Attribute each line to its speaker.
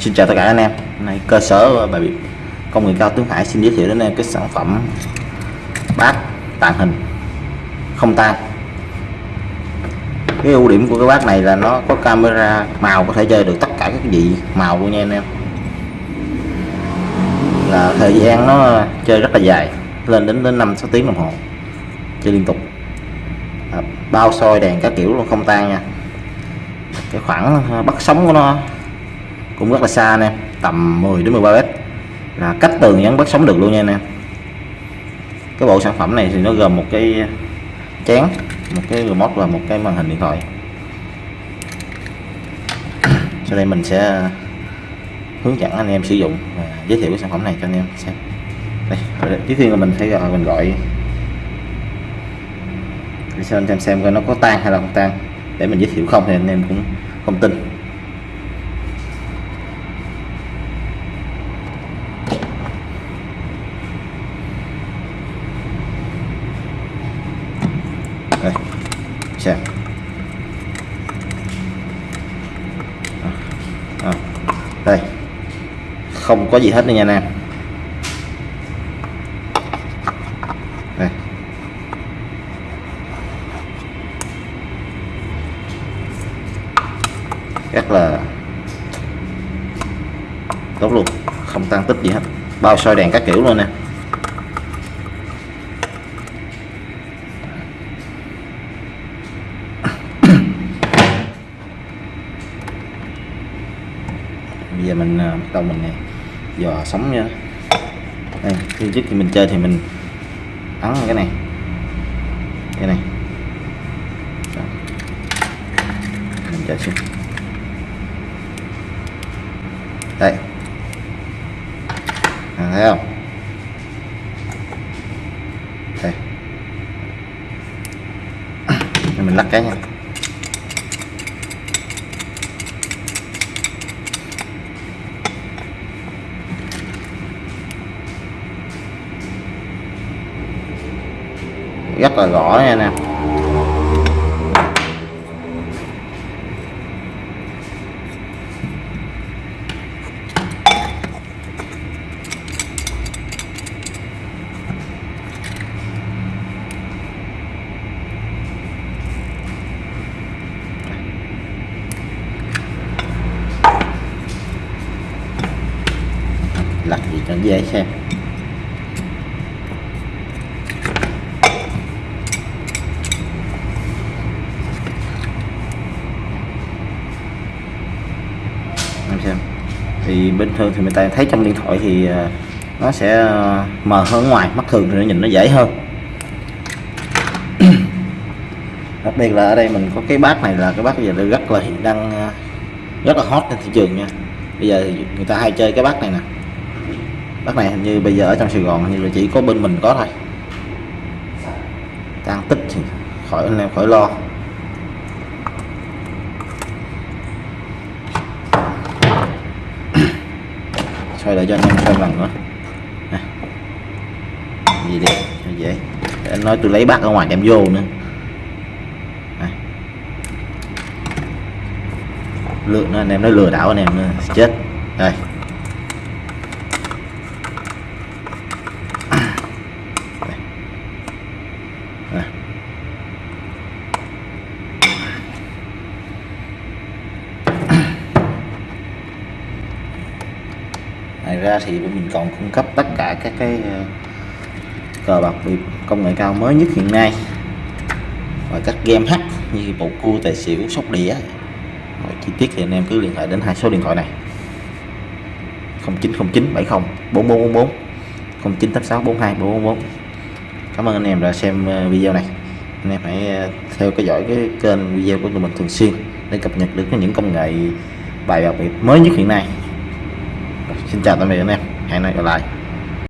Speaker 1: Xin chào tất cả anh em. Hôm nay cơ sở bài biệt công nghệ cao Tướng Hải xin giới thiệu đến anh em cái sản phẩm bát tàng hình không tan. Cái ưu điểm của cái bát này là nó có camera màu có thể chơi được tất cả các vị màu luôn nha anh em. Là thời gian nó chơi rất là dài, lên đến đến năm sáu tiếng đồng hồ, chơi liên tục. Bao soi đèn các kiểu luôn không tan nha. Cái khoảng à, bắt sóng của nó cũng rất là xa anh em, tầm 10 đến 13 mét. Là cách tường vẫn bắt sống được luôn nha anh em. Cái bộ sản phẩm này thì nó gồm một cái chén, một cái remote và một cái màn hình điện thoại. Sau đây mình sẽ hướng dẫn anh em sử dụng và giới thiệu cái sản phẩm này cho anh em xem. Đây trước tiên là mình thấy gọi, mình gọi. Để xem xem xem coi nó có tan hay là không tan. Để mình giới thiệu không thì anh em cũng không tin đây xem à, đây. Không có gì hết nha anh em. Đây. Rất là tốt luôn. Không tăng tích gì hết. Bao soi đèn các kiểu luôn nè. Giờ mình ờ, bắt đầu mình dò sóng nha. Đây khi trước khi mình chơi thì mình ấn cái này. Cái này. Đó. mình chơi xuống đây. À, thấy không? Đây. Mình lắc cái nha. Rất là rõ nha nè lật gì cho dễ xem. Em xem. Thì bình thường thì người ta thấy trong điện thoại thì à, nó sẽ à, mờ hơn ngoài, mắt thường thì nó nhìn nó dễ hơn. Đặc biệt là ở đây mình có cái bát này là cái bát bây giờ rất là hiện đang à, rất là hot trên thị trường nha. Bây giờ thì người ta hay chơi cái bát này nè. Bát này hình như bây giờ ở trong Sài Gòn như là chỉ có bên mình có thôi. Tăng tích thì khỏi, anh em khỏi lo. Xoay lại cho anh em xem lần nữa. Gì đi cho dễ để anh nói tôi lấy bát ở ngoài đem vô nữa. Này. lừa nó anh em nói lừa đảo anh em nữa. Chết. Đây. Đây ngoài ra thì mình còn cung cấp tất cả các cái ờ, cờ bạc biệt công nghệ cao mới nhất hiện nay. Và các game hack như bầu cua tài xỉu sóc đĩa. Mọi chi tiết thì anh em cứ liên hệ đến hai số điện thoại này. 0909 70 4444 0986 42 444 Cảm ơn anh em đã xem ờ, video này. Anh em hãy ờ, theo dõi dõi cái kênh video của tụi mình thường xuyên để cập nhật được những công nghệ bài bạc biệt mới nhất hiện nay. Xin chào tạm biệt anh em. Hẹn gặp lại.